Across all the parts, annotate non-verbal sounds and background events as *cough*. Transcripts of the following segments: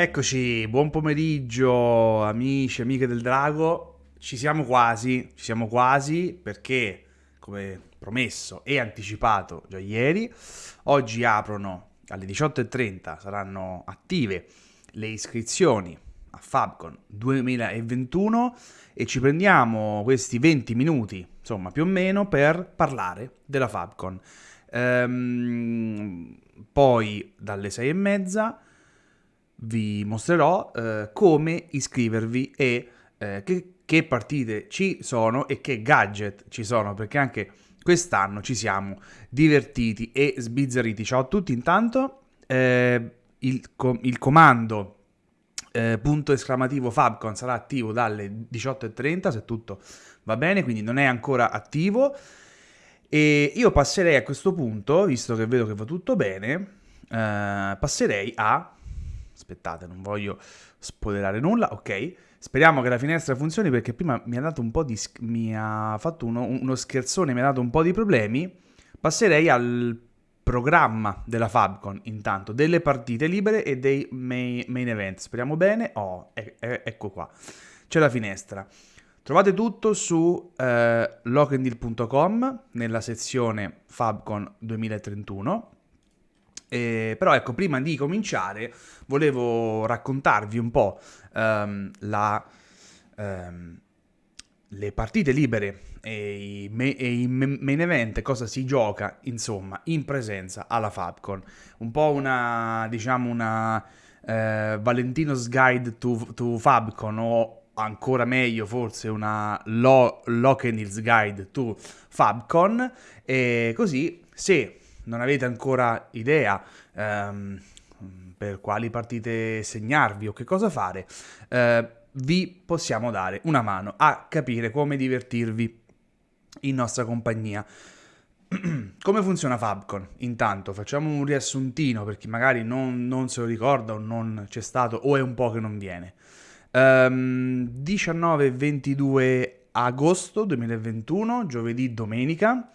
Eccoci, buon pomeriggio amici e amiche del Drago. Ci siamo quasi, ci siamo quasi perché, come promesso e anticipato già ieri, oggi aprono alle 18.30, saranno attive le iscrizioni a Fabcon 2021 e ci prendiamo questi 20 minuti, insomma più o meno, per parlare della Fabcon. Ehm, poi dalle 6 e mezza vi mostrerò eh, come iscrivervi e eh, che, che, partite ci sono e che gadget ci sono, perché anche quest'anno ci siamo divertiti e sbizzarriti. Ciao a tutti, intanto eh, il, com il, comando eh, punto esclamativo Fabcon sarà attivo dalle 18.30 se tutto va bene, quindi non è ancora attivo. E io passerei a questo punto, visto che vedo che va tutto bene, eh, passerei a aspettate, non voglio spoilerare nulla, ok. Speriamo che la finestra funzioni perché prima mi ha dato un po' di... mi ha fatto uno, uno scherzone, mi ha dato un po' di problemi. Passerei al programma della Fabcon intanto, delle partite libere e dei main, main event. Speriamo bene. Oh, e, e, ecco qua. C'è la finestra. Trovate tutto su eh, lockanddeal.com nella sezione Fabcon 2031 eh, però ecco, prima di cominciare volevo raccontarvi un po' um, la, um, le partite libere e i, me- e i main event, cosa si gioca, insomma, in presenza alla Fabcon. Un po' una, diciamo, una eh, Valentino's Guide to, to, Fabcon o ancora meglio forse una Lo- Lokenils Guide to Fabcon e così se non avete ancora idea ehm, per quali partite segnarvi o che cosa fare, eh, vi possiamo dare una mano a capire come divertirvi in nostra compagnia. *clears throat* come funziona Fabcon? Intanto facciamo un riassuntino per chi magari non, non, se lo ricorda o non c'è stato o è un po' che non viene. Um, 19 22 agosto 2021, giovedì, domenica.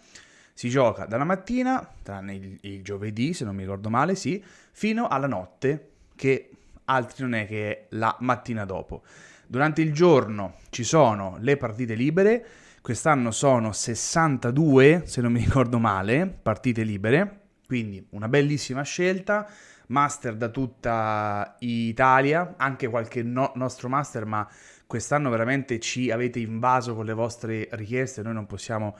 Si gioca dalla mattina, tranne il, il giovedì, se non mi ricordo male, sì, fino alla notte, che altri non è che la mattina dopo. Durante il giorno ci sono le partite libere, quest'anno sono 62, se non mi ricordo male, partite libere, quindi una bellissima scelta, master da tutta Italia, anche qualche no- nostro master, ma quest'anno veramente ci avete invaso con le vostre richieste, noi non possiamo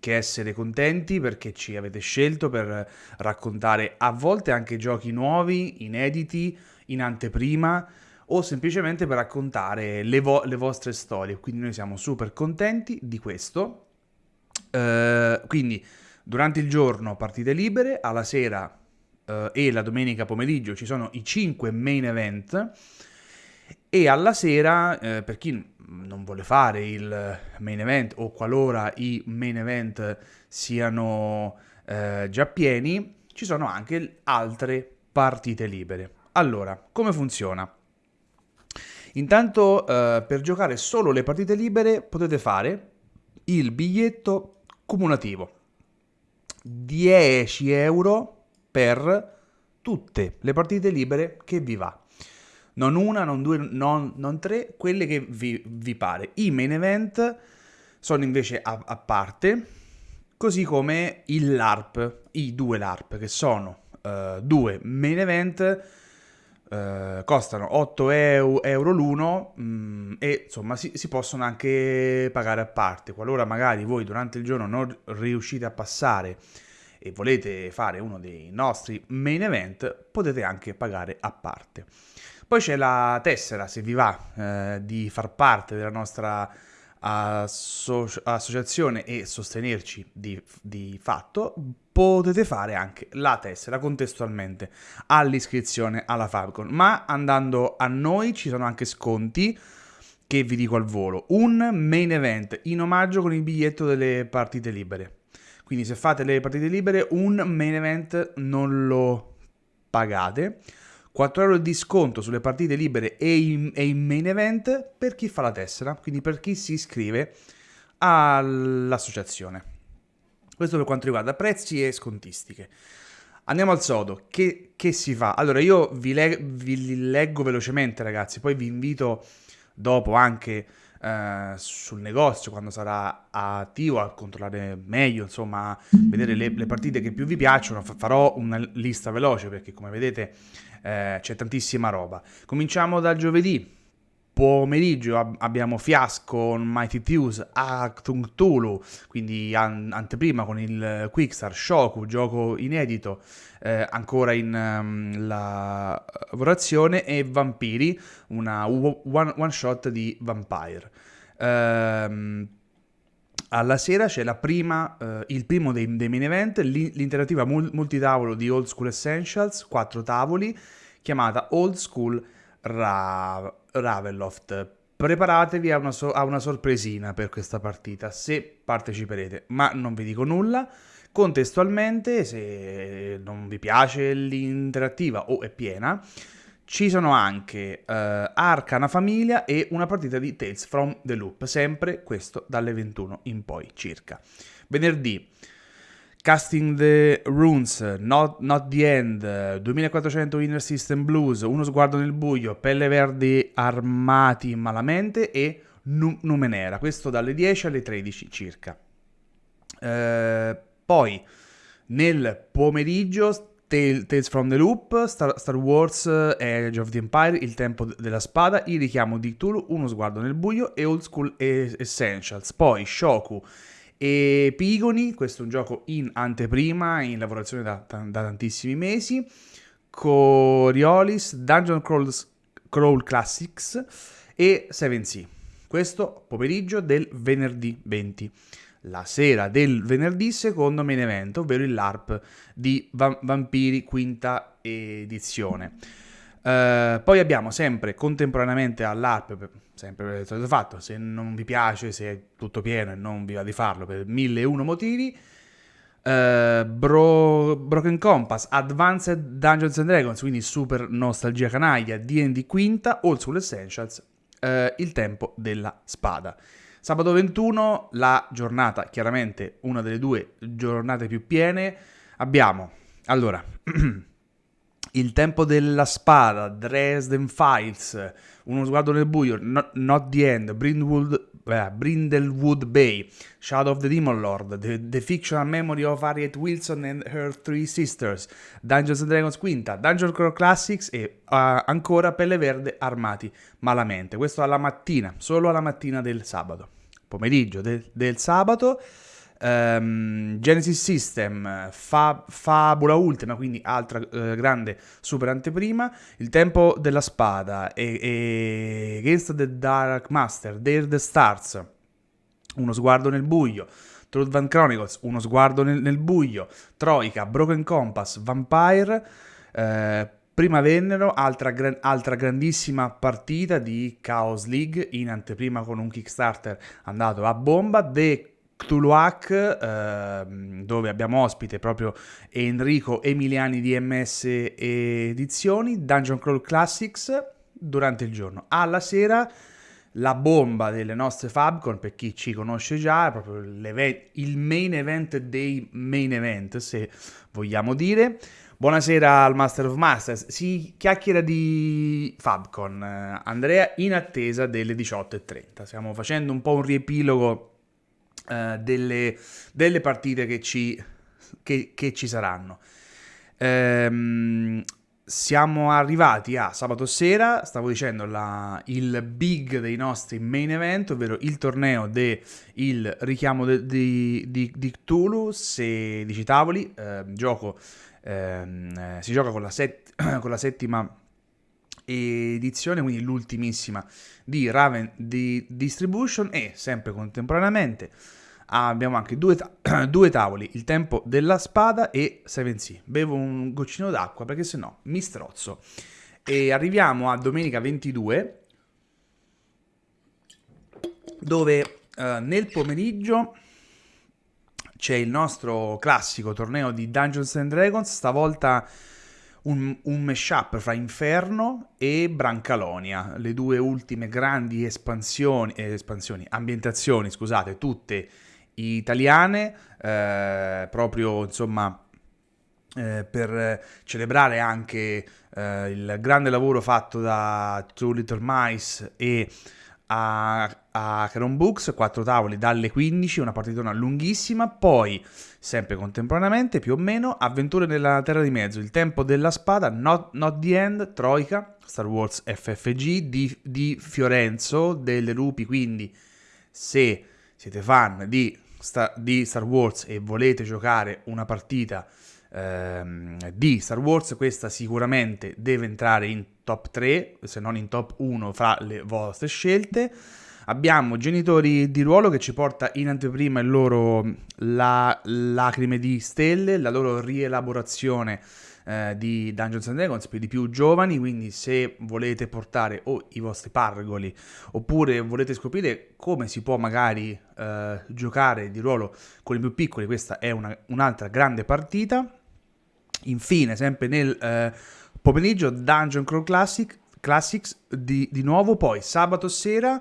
che essere contenti perché ci avete scelto per raccontare a volte anche giochi nuovi, inediti, in anteprima o semplicemente per raccontare le, vo- le vostre storie. Quindi noi siamo super contenti di questo. Uh, quindi durante il giorno partite libere, alla sera uh, e la domenica pomeriggio ci sono i 5 main event e alla sera, uh, per chi non vuole fare il main event o qualora i main event siano eh, già pieni, ci sono anche altre partite libere. Allora, come funziona? Intanto eh, per giocare solo le partite libere potete fare il biglietto cumulativo. 10 euro per tutte le partite libere che vi va non una, non due, non, non tre, quelle che vi, vi, pare. I main event sono invece a, a, parte, così come il LARP, i due LARP, che sono uh, due main event, uh, costano 8 euro, euro l'uno mh, mm, e insomma si, si, possono anche pagare a parte. Qualora magari voi durante il giorno non riuscite a passare e volete fare uno dei nostri main event, potete anche pagare a parte. Poi c'è la tessera, se vi va eh, di far parte della nostra asso- associazione e sostenerci di, di fatto, potete fare anche la tessera contestualmente all'iscrizione alla Fabcon. Ma andando a noi ci sono anche sconti che vi dico al volo. Un main event in omaggio con il biglietto delle partite libere. Quindi se fate le partite libere, un main event non lo pagate 4 euro di sconto sulle partite libere e in, e in main event per chi fa la tessera, quindi per chi si iscrive all'associazione. Questo per quanto riguarda prezzi e scontistiche. Andiamo al sodo, che, che si fa? Allora io vi, le- vi, leggo velocemente ragazzi, poi vi invito dopo anche eh, sul negozio quando sarà attivo a controllare meglio, insomma, vedere le, le partite che più vi piacciono, farò una lista veloce perché come vedete eh, c'è tantissima roba. Cominciamo dal giovedì, pomeriggio ab- abbiamo Fiasco con Mighty Thieves, Actung Tulu, quindi an- anteprima con il Quickstar, Shoku, gioco inedito, eh, ancora in um, lavorazione, e Vampiri, una one, one shot di Vampire. Ehm, alla sera c'è prima, eh, il primo dei, dei main event, l'interativa multitavolo di Old School Essentials, quattro tavoli, chiamata Old School Ra- Ravenloft. Preparatevi a una, so- a una sorpresina per questa partita, se parteciperete, ma non vi dico nulla. Contestualmente, se non vi piace l'interattiva o è piena, ci sono anche uh, Arcana Famiglia e una partita di Tales from the Loop, sempre questo dalle 21 in poi circa. Venerdì Casting the Runes, Not, Not the End, 2400 Inner System Blues, Uno sguardo nel buio, Pelle Verdi armati malamente e Numenera, questo dalle 10 alle 13 circa. Eh, poi nel pomeriggio Tales from the Loop, Star, Star Wars Age of the Empire, Il tempo della spada, Il richiamo di Cthulhu, Uno sguardo nel buio e Old School Essentials. Poi Shoku e Pigoni, questo è un gioco in anteprima, in lavorazione da, da tantissimi mesi. Coriolis, Dungeon Crawls, Crawl Classics e 7C. Questo pomeriggio del venerdì 20. La sera del venerdì secondo main event, ovvero il LARP di Va- Vampiri quinta edizione. Uh, poi abbiamo sempre contemporaneamente all'ARP, sempre per solito fatto, se non vi piace, se è tutto pieno e non vi va di farlo per mille e uno motivi, uh, Bro- Broken Compass, Advanced Dungeons and Dragons, quindi super nostalgia canaglia, D&D quinta, All Soul Essentials, uh, Il tempo della spada. Sabato 21, la giornata, chiaramente una delle due giornate più piene, abbiamo, allora... *clears throat* Il tempo della spada, Dresden Files, Uno sguardo nel buio, Not, not the End, Brindlewood, eh, Brindlewood Bay, Shadow of the Demon Lord, the, the, Fictional Memory of Harriet Wilson and Her Three Sisters, Dungeons and Dragons Quinta, Dungeon Crawl Classics e uh, ancora Pelle Verde Armati Malamente. Questo alla mattina, solo alla mattina del sabato. Pomeriggio del, del sabato. Um, Genesis System, Fa- Fabula Ultima, quindi altra uh, grande super anteprima, Il Tempo della Spada e, e Against the Dark Master, Dare the Stars, Uno sguardo nel buio, Truth Van Chronicles, Uno sguardo nel, nel buio, Troika, Broken Compass, Vampire, uh, Prima vennero altra, gran- altra, grandissima partita di Chaos League in anteprima con un Kickstarter andato a bomba, The Cthulhuac, eh, dove abbiamo ospite proprio Enrico Emiliani di MS Edizioni, Dungeon Crawl Classics durante il giorno. Alla sera la bomba delle nostre Fabcon, per chi ci conosce già, è proprio il main event dei main event, se vogliamo dire. Buonasera al Master of Masters, si chiacchiera di Fabcon, Andrea in attesa delle 18.30. Stiamo facendo un po' un riepilogo uh, delle, delle, partite che ci, che, che ci saranno. Ehm, siamo arrivati a sabato sera, stavo dicendo la, il big dei nostri main event, ovvero il torneo del richiamo di, di, Cthulhu, 16 tavoli, eh, gioco, eh, si gioca con la, set, *clears throat* con la settima edizione, quindi l'ultimissima di Raven di Distribution e sempre contemporaneamente abbiamo anche due, ta- *clears throat* due tavoli, il tempo della spada e 7C. Bevo un goccino d'acqua perché sennò mi strozzo. E arriviamo a domenica 22 dove uh, nel pomeriggio c'è il nostro classico torneo di Dungeons and Dragons, stavolta un, un mashup fra Inferno e Brancalonia, le due ultime grandi espansioni, eh, espansioni ambientazioni, scusate, tutte italiane, eh, proprio insomma eh, per celebrare anche eh, il grande lavoro fatto da Two Little Mice e a, a Caron Books, quattro tavoli dalle 15, una partitona lunghissima, poi sempre contemporaneamente più o meno Avventure nella Terra di Mezzo, Il Tempo della Spada, Not, Not the End, Troika, Star Wars FFG di, di Fiorenzo, delle Lupi, quindi se siete fan di, di Star Wars e volete giocare una partita ehm, di Star Wars, questa sicuramente deve entrare in top 3, se non in top 1 fra le vostre scelte. Abbiamo Genitori di ruolo che ci porta in anteprima il loro la, Lacrime di Stelle, la loro rielaborazione eh, di Dungeons and Dragons per i più giovani, quindi se volete portare o i vostri pargoli oppure volete scoprire come si può magari eh, giocare di ruolo con i più piccoli, questa è una, un'altra grande partita. Infine, sempre nel eh, pomeriggio, Dungeon Crawl Classic, Classics di, di nuovo, poi sabato sera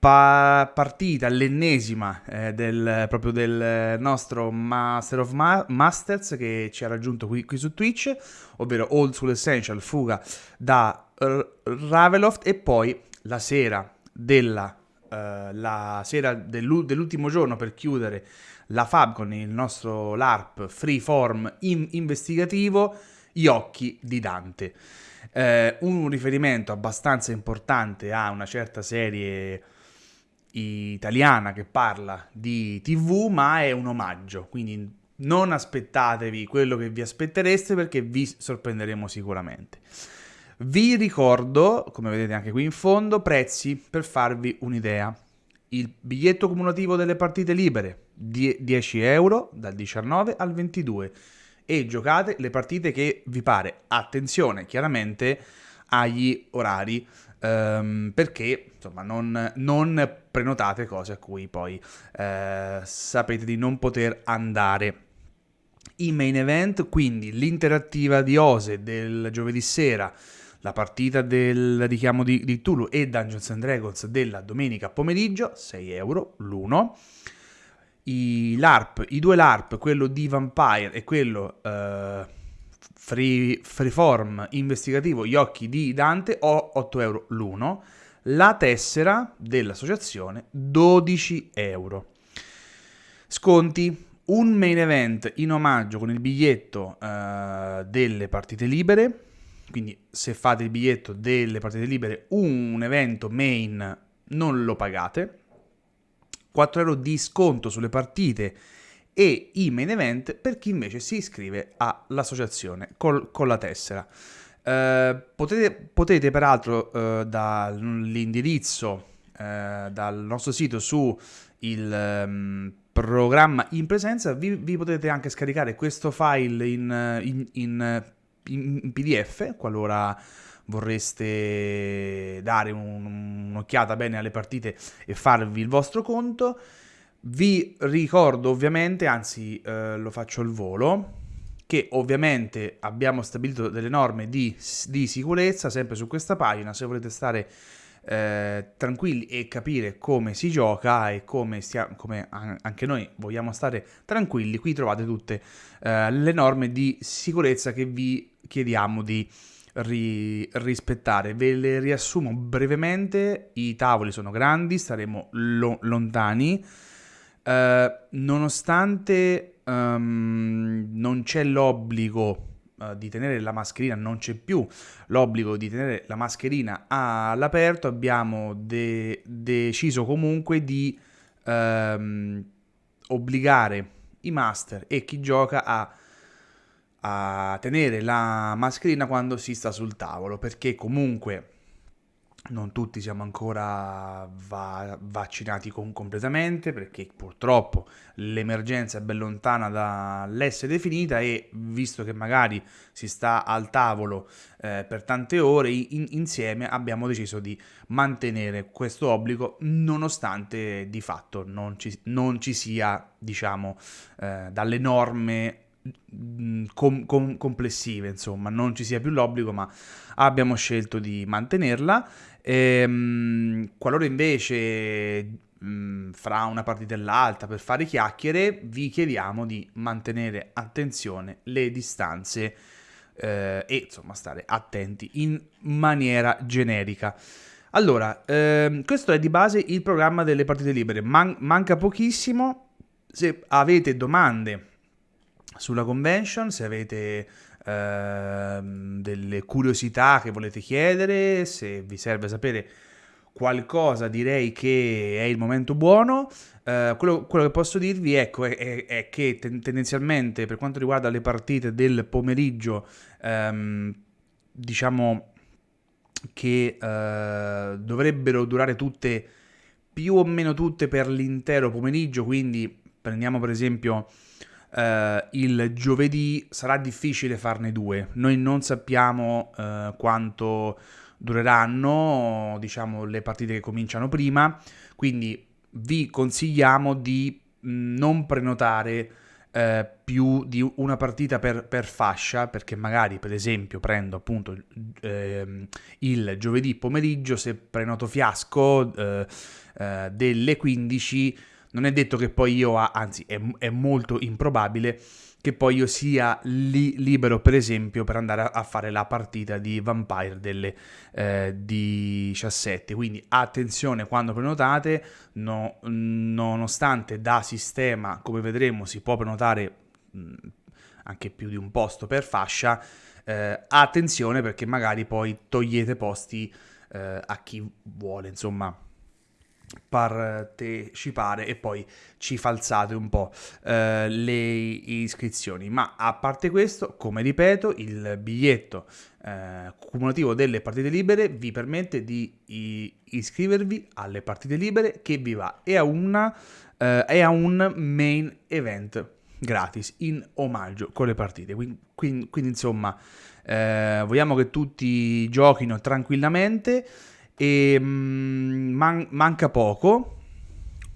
pa- partita, l'ennesima eh, del, proprio del nostro Master of Ma- Masters che ci ha raggiunto qui, qui, su Twitch, ovvero Old School Essential, fuga da R- Raveloft e poi la sera della Uh, la sera dell'u- dell'ultimo giorno per chiudere la Fab con il nostro LARP freeform in- investigativo Gli occhi di Dante. Uh, un riferimento abbastanza importante a una certa serie italiana che parla di TV, ma è un omaggio, quindi non aspettatevi quello che vi aspettereste perché vi sorprenderemo sicuramente. Vi ricordo, come vedete anche qui in fondo, prezzi per farvi un'idea. Il biglietto cumulativo delle partite libere, 10 euro dal 19 al 22 e giocate le partite che vi pare. Attenzione, chiaramente agli orari um, perché insomma non, non, prenotate cose a cui poi eh, sapete di non poter andare. I main event, quindi l'interattiva di Ose del giovedì sera, la partita del richiamo di, di Tulu e Dungeons and Dragons della domenica pomeriggio, 6 euro l'uno. I LARP, i due LARP, quello di Vampire e quello eh, free, freeform investigativo Gli occhi di Dante ho 8 euro l'uno, la tessera dell'associazione 12 euro. Sconti, un main event in omaggio con il biglietto uh, delle partite libere, quindi se fate il biglietto delle partite libere un evento main non lo pagate, 4 euro di sconto sulle partite e i main event per chi invece si iscrive all'associazione col, con la tessera. Uh, potete, potete, peraltro uh, dall'indirizzo uh, dal nostro sito su il um, programma in presenza vi, vi, potete anche scaricare questo file in, in, in, in pdf qualora vorreste dare un, un'occhiata bene alle partite e farvi il vostro conto vi ricordo ovviamente, anzi eh, lo faccio al volo, che ovviamente abbiamo stabilito delle norme di, di sicurezza sempre su questa pagina, se volete stare eh, tranquilli e capire come si gioca e come, stia, come, anche noi vogliamo stare tranquilli, qui trovate tutte eh, le norme di sicurezza che vi chiediamo di ri- rispettare. Ve le riassumo brevemente, i tavoli sono grandi, staremo lo- lontani Uh, nonostante um, non c'è l'obbligo uh, di tenere la mascherina, non c'è più l'obbligo di tenere la mascherina all'aperto, abbiamo de- deciso comunque di um, obbligare i master e chi gioca a, a tenere la mascherina quando si sta sul tavolo, perché comunque non tutti siamo ancora va- vaccinati con- completamente perché purtroppo l'emergenza è ben lontana dall'essere definita e visto che magari si sta al tavolo eh, per tante ore in- insieme abbiamo deciso di mantenere questo obbligo nonostante di fatto non ci, non ci sia diciamo eh, dalle norme mm, com- com- complessive insomma. Non ci sia più l'obbligo ma abbiamo scelto di mantenerla Ehm, qualora invece mh, fra una partita e l'altra per fare chiacchiere, vi chiediamo di mantenere attenzione le distanze eh, e insomma stare attenti in maniera generica. Allora, ehm, questo è di base il programma delle partite libere, Man- manca pochissimo, se avete domande sulla convention, se avete ehm, delle curiosità che volete chiedere, se vi serve sapere qualcosa direi che è il momento buono. Uh, quello, quello, che posso dirvi ecco, è, è, è, che tendenzialmente per quanto riguarda le partite del pomeriggio, um, diciamo che uh, dovrebbero durare tutte più o meno tutte per l'intero pomeriggio, quindi prendiamo per esempio uh, il giovedì, sarà difficile farne due. Noi non sappiamo quanto dureranno, diciamo, le partite che cominciano prima, quindi vi consigliamo di mm, non prenotare eh, più di una partita per, per, fascia, perché magari per esempio prendo appunto eh, il giovedì pomeriggio, se prenoto fiasco eh, eh delle 15, non è detto che poi io, anzi è, è molto improbabile, che poi io sia li- libero per esempio per andare a, fare la partita di Vampire delle eh, 17 quindi attenzione quando prenotate no, nonostante da sistema come vedremo si può prenotare mh, anche più di un posto per fascia eh, attenzione perché magari poi togliete posti eh, a chi vuole insomma partecipare e poi ci falzate un po' eh, le iscrizioni. Ma a parte questo come ripeto il biglietto eh, cumulativo delle partite libere vi permette di iscrivervi alle partite libere che vi va e a, una, eh, e a un main event gratis in omaggio con le partite. Quindi, quindi, quindi insomma eh, vogliamo che tutti giochino tranquillamente e mm, man- manca poco.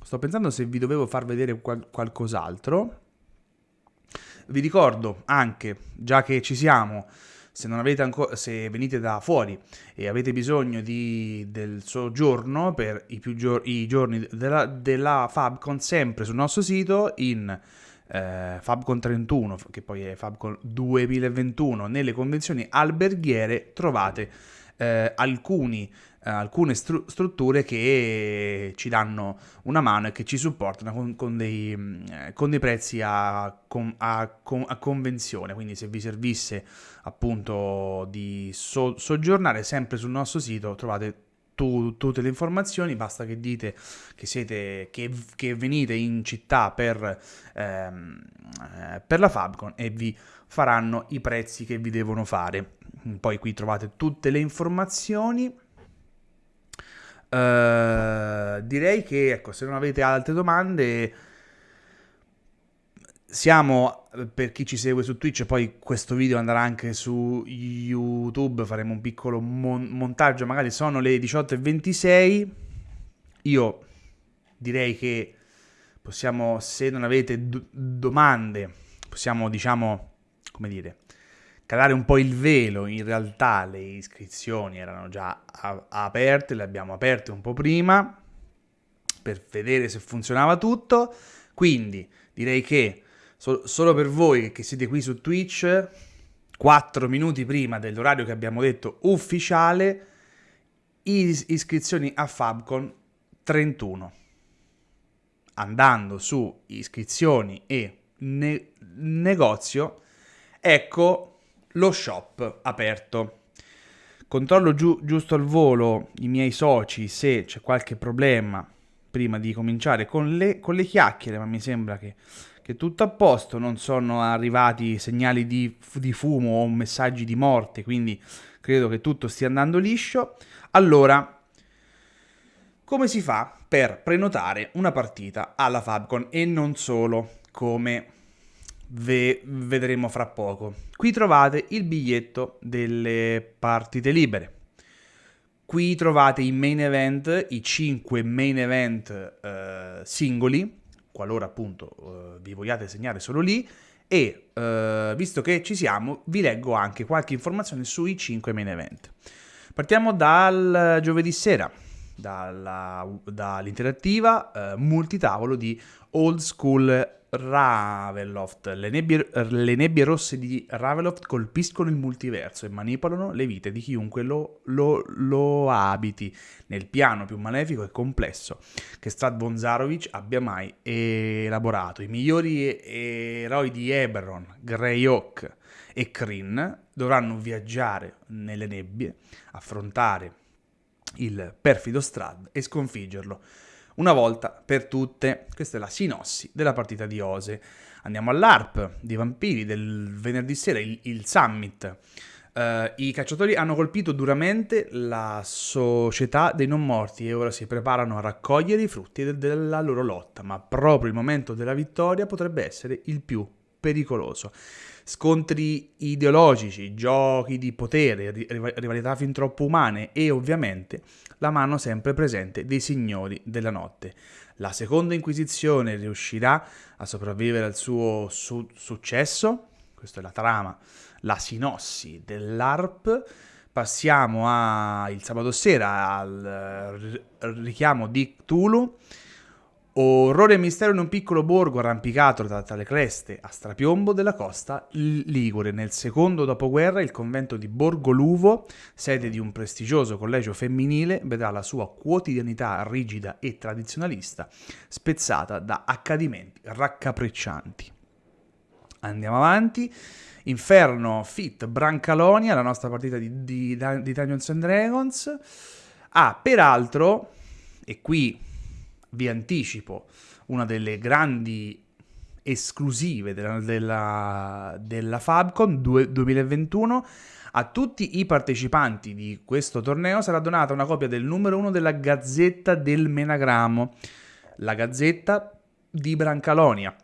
Sto pensando se vi dovevo far vedere qual- qualcos'altro. Vi ricordo anche, già che ci siamo, se, non avete ancora, se venite da fuori e avete bisogno di, del soggiorno per i, più gior- i giorni della, della, Fabcon, sempre sul nostro sito in eh, Fabcon 31, che poi è Fabcon 2021, nelle convenzioni alberghiere trovate eh, alcuni alcune stru- strutture che ci danno una mano e che ci supportano con, con, dei, mm, eh, con dei, prezzi a, con, a, a, convenzione. Quindi se vi servisse appunto di so- soggiornare sempre sul nostro sito trovate tu, tutte le informazioni, basta che dite che, siete, che, che venite in città per, ehm, eh, per la Fabcon e vi faranno i prezzi che vi devono fare. Poi qui trovate tutte le informazioni. Uh, direi che, ecco, se non avete altre domande, siamo, per chi ci segue su Twitch, poi questo video andrà anche su YouTube, faremo un piccolo mon- montaggio, magari sono le 18.26, io direi che possiamo, se non avete domande, possiamo, diciamo, come dire, calare un po' il velo, in realtà le iscrizioni erano già aperte, le abbiamo aperte un po' prima per vedere se funzionava tutto, quindi direi che so- solo per voi che siete qui su Twitch, 4 minuti prima dell'orario che abbiamo detto ufficiale, is- iscrizioni a Fabcon 31. Andando su iscrizioni e ne- negozio, ecco lo shop aperto. Controllo giu- giusto al volo i miei soci se c'è qualche problema prima di cominciare con le, con le chiacchiere, ma mi sembra che, che tutto a posto, non sono arrivati segnali di, di fumo o messaggi di morte, quindi credo che tutto stia andando liscio. Allora, come si fa per prenotare una partita alla Fabcon e non solo come ve- vedremo fra poco. Qui trovate il biglietto delle partite libere. Qui trovate i main event, i 5 main event eh, singoli, qualora appunto eh, vi vogliate segnare solo lì, e eh, visto che ci siamo, vi leggo anche qualche informazione sui 5 main event. Partiamo dal giovedì sera. dall'interattiva eh, multitavolo di Old School Ravenloft. Le nebbie, le nebbie, rosse di Ravenloft colpiscono il multiverso e manipolano le vite di chiunque lo, lo, lo abiti nel piano più malefico e complesso che Strad Bonzarovic abbia mai elaborato. I migliori eroi di Eberron, Greyhawk e Kryn dovranno viaggiare nelle nebbie, affrontare il perfido Strad e sconfiggerlo una volta per tutte. Questa è la sinossi della partita di Ose. Andiamo all'ARP di Vampiri del venerdì sera, il, il Summit. Uh, I cacciatori hanno colpito duramente la società dei non morti e ora si preparano a raccogliere i frutti de- della loro lotta, ma proprio il momento della vittoria potrebbe essere il più pericoloso. Scontri ideologici, giochi di potere, rivalità fin troppo umane e ovviamente la mano sempre presente dei signori della notte. La seconda Inquisizione riuscirà a sopravvivere al suo su- successo? Questa è la trama, la sinossi dell'ARP. Passiamo a, il sabato sera al richiamo di Cthulhu Orrore e mistero in un piccolo borgo arrampicato tra, tra, le creste a strapiombo della costa ligure. Nel secondo dopoguerra il convento di Borgo Luvo, sede di un prestigioso collegio femminile, vedrà la sua quotidianità rigida e tradizionalista spezzata da accadimenti raccapriccianti. Andiamo avanti. Inferno Fit Brancalonia, la nostra partita di, di, di Dungeons and Dragons. Ah, peraltro, e qui vi anticipo una delle grandi esclusive della, della, della Fabcon 2021. A tutti i partecipanti di questo torneo sarà donata una copia del numero 1 della Gazzetta del Menagramo, la Gazzetta di Brancalonia,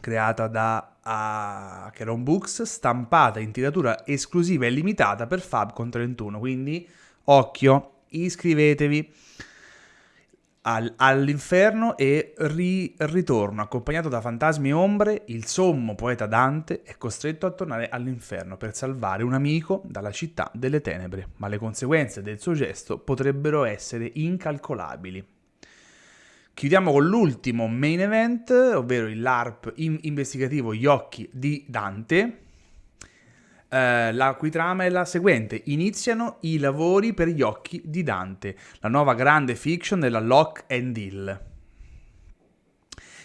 creata da Acheron Books, stampata in tiratura esclusiva e limitata per Fabcon 31. Quindi, occhio, iscrivetevi al, all'inferno e ri, ritorno, accompagnato da fantasmi e ombre, il sommo poeta Dante è costretto a tornare all'inferno per salvare un amico dalla città delle tenebre, ma le conseguenze del suo gesto potrebbero essere incalcolabili. Chiudiamo con l'ultimo main event, ovvero il LARP investigativo Gli occhi di Dante, eh, la cui trama è la seguente. Iniziano i lavori per gli occhi di Dante, la nuova grande fiction della Lock and Hill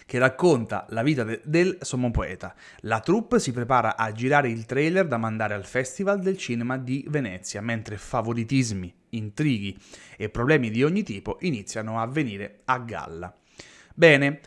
che racconta la vita de- del sommo poeta. La troupe si prepara a girare il trailer da mandare al Festival del Cinema di Venezia, mentre favoritismi, intrighi e problemi di ogni tipo iniziano a venire a galla. Bene,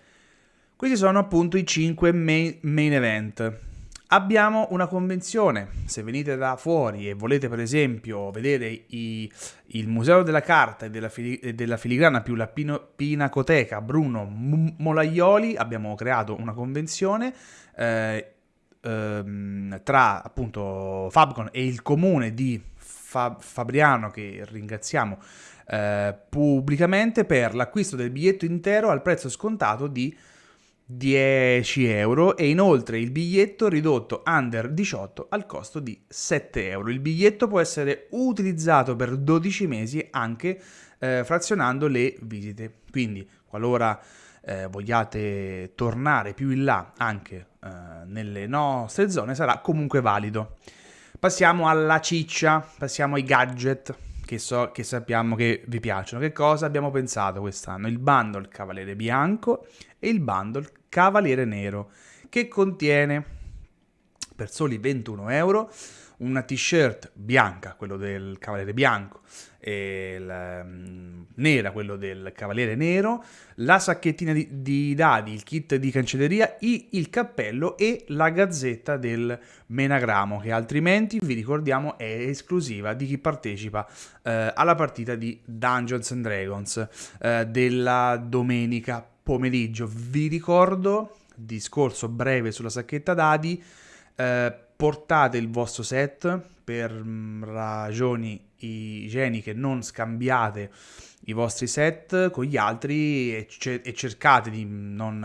questi sono appunto i 5 main, main event. Abbiamo una convenzione, se venite da fuori e volete per esempio vedere i, il Museo della Carta e della, fili, della Filigrana più la Pino, Pinacoteca Bruno Molaioli, abbiamo creato una convenzione eh, ehm, tra appunto Fabcon e il comune di Fab, Fabriano che ringraziamo eh, pubblicamente per l'acquisto del biglietto intero al prezzo scontato di 10 euro e inoltre il biglietto ridotto under 18 al costo di 7 euro. Il biglietto può essere utilizzato per 12 mesi anche eh, frazionando le visite. Quindi qualora eh, vogliate tornare più in là anche eh, nelle nostre zone sarà comunque valido. Passiamo alla ciccia, passiamo ai gadget che, so, che sappiamo che vi piacciono. Che cosa abbiamo pensato quest'anno? Il bundle Cavaliere Bianco e il bundle Cavaliere Nero, che contiene per soli 21 euro una t-shirt bianca, quello del Cavaliere Bianco, e la, um, nera, quello del Cavaliere Nero, la sacchettina di, di dadi, il kit di cancelleria, i, il cappello e la gazzetta del Menagramo, che altrimenti, vi ricordiamo, è esclusiva di chi partecipa eh, alla partita di Dungeons and Dragons eh, della domenica pomeriggio. Vi ricordo, discorso breve sulla sacchetta dadi, eh, portate il vostro set per mh, ragioni igieniche, non scambiate i vostri set con gli altri e, ce- e cercate di non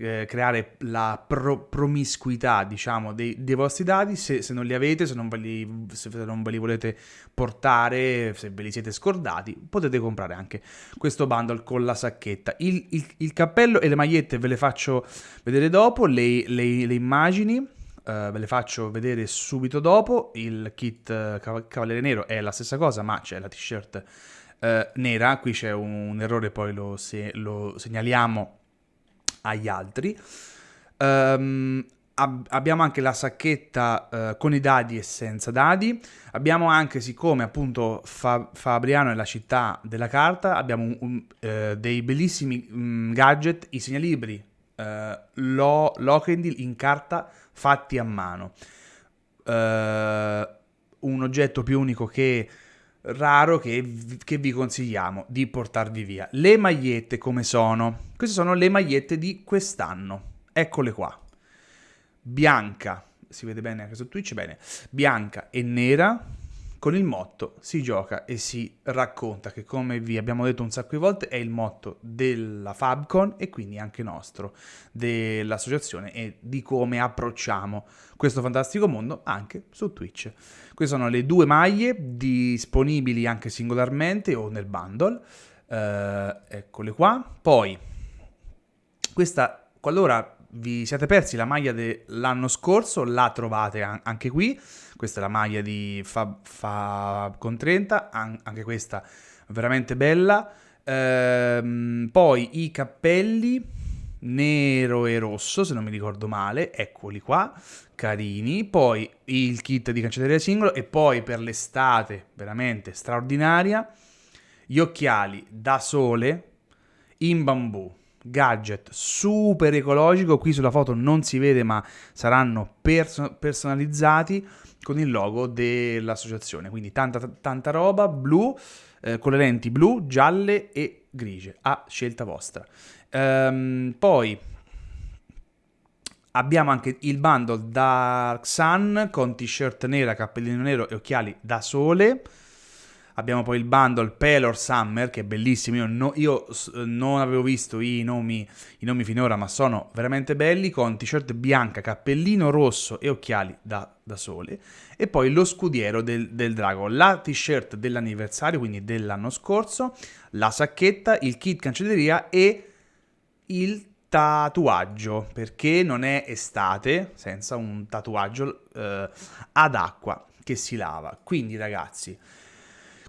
eh, creare la pro- promiscuità, diciamo, dei, dei vostri dati se, se, non li avete, se non, li, se non, ve li, volete portare, se ve li siete scordati, potete comprare anche questo bundle con la sacchetta. Il, il, il cappello e le magliette ve le faccio vedere dopo, le, le, le immagini. Uh, ve le faccio vedere subito dopo. Il kit uh, Cavaliere Nero è la stessa cosa, ma c'è la t-shirt eh, nera, qui c'è un, un, errore, poi lo, se, lo segnaliamo agli altri. Um, ab- abbiamo anche la sacchetta uh, con i dadi e senza dadi. Abbiamo anche, siccome appunto Fa- Fabriano è la città della carta, abbiamo un, un, uh, dei bellissimi um, gadget, i segnalibri uh, Lo- Lokendil in carta fatti a mano. un oggetto più unico che raro che, che, vi consigliamo di portarvi via. Le magliette come sono? Queste sono le magliette di quest'anno. Eccole qua. Bianca, si vede bene anche su Twitch, bene. Bianca e nera con il motto si gioca e si racconta, che come vi abbiamo detto un sacco di volte è il motto della Fabcon e quindi anche nostro, dell'associazione e di come approcciamo questo fantastico mondo anche su Twitch. Queste sono le due maglie disponibili anche singolarmente o nel bundle, eh, eccole qua. Poi, questa, qualora vi siete persi la maglia dell'anno scorso, la trovate anche qui. Questa è la maglia di Fab, Fab con 30, an- anche questa veramente bella. Ehm, poi i cappelli nero e rosso, se non mi ricordo male, eccoli qua, carini. Poi il kit di cancelleria singolo e poi per l'estate, veramente straordinaria, gli occhiali da sole in bambù gadget super ecologico, qui sulla foto non si vede ma saranno perso- personalizzati con il logo dell'associazione, quindi tanta, tanta roba blu, eh, con le lenti blu, gialle e grigie, a scelta vostra. Ehm, poi abbiamo anche il bundle Dark Sun con t-shirt nera, cappellino nero e occhiali da sole. Abbiamo poi il bundle Pelor Summer, che è bellissimo. Io, no, io non avevo visto i nomi, i nomi, finora, ma sono veramente belli. Con t-shirt bianca, cappellino rosso e occhiali da, da sole. E poi lo scudiero del, del drago. La t-shirt dell'anniversario, quindi dell'anno scorso. La sacchetta, il kit cancelleria e il tatuaggio. Perché non è estate senza un tatuaggio eh, ad acqua che si lava. Quindi, ragazzi.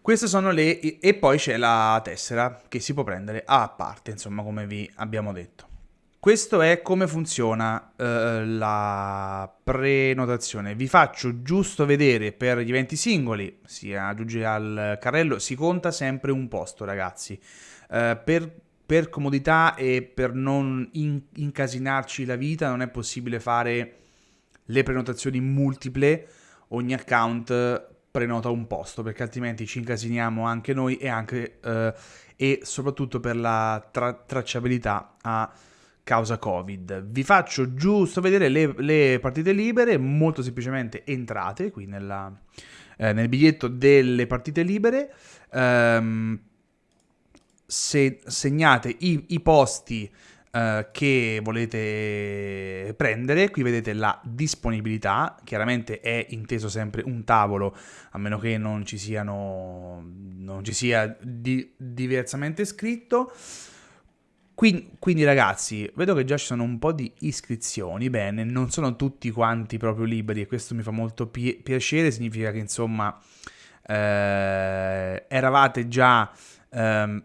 Queste sono le... e poi c'è la tessera che si può prendere a parte, insomma, come vi abbiamo detto. Questo è come funziona eh, la prenotazione. Vi faccio giusto vedere per gli eventi singoli, si aggiunge al carrello, si conta sempre un posto, ragazzi. Eh, per, per, comodità e per non in, incasinarci la vita non è possibile fare le prenotazioni multiple, ogni account prenota un posto perché altrimenti ci incasiniamo anche noi e, anche, eh, e soprattutto per la tra- tracciabilità a causa Covid. Vi faccio giusto vedere le, le partite libere, molto semplicemente entrate qui nella, eh, nel biglietto delle partite libere, ehm, se segnate i, i posti Uh, che volete prendere. Qui vedete la disponibilità, chiaramente è inteso sempre un tavolo, a meno che non ci, siano, non ci sia di, diversamente scritto. Quindi, quindi, ragazzi, vedo che già ci sono un po' di iscrizioni, bene, non sono tutti quanti proprio liberi e questo mi fa molto pi- piacere, significa che insomma eh, eravate già eh,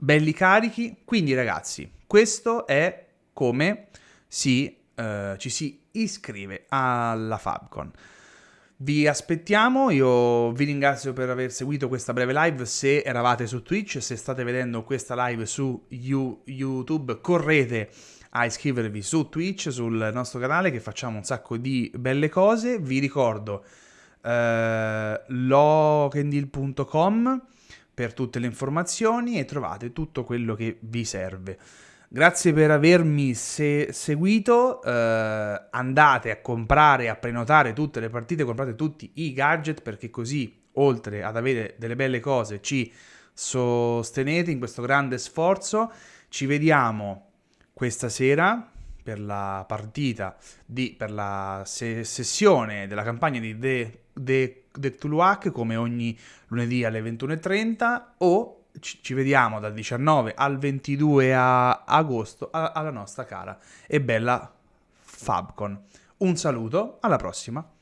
belli carichi, quindi ragazzi, questo è come si, eh, ci si iscrive alla Fabcon. Vi aspettiamo, io vi ringrazio per aver seguito questa breve live, se eravate su Twitch, se state vedendo questa live su YouTube, correte a iscrivervi su Twitch, sul nostro canale che facciamo un sacco di belle cose. Vi ricordo eh, lokendil.com per tutte le informazioni e trovate tutto quello che vi serve. Grazie per avermi se- seguito, eh, andate a comprare, a prenotare tutte le partite, comprate tutti i gadget perché così, oltre ad avere delle belle cose, ci sostenete in questo grande sforzo. Ci vediamo questa sera per la partita, di, per la se- sessione della campagna di The, The, The Tuluac come ogni lunedì alle 21.30 o ci, vediamo dal 19 al 22 agosto alla nostra cara e bella Fabcon. Un saluto, alla prossima!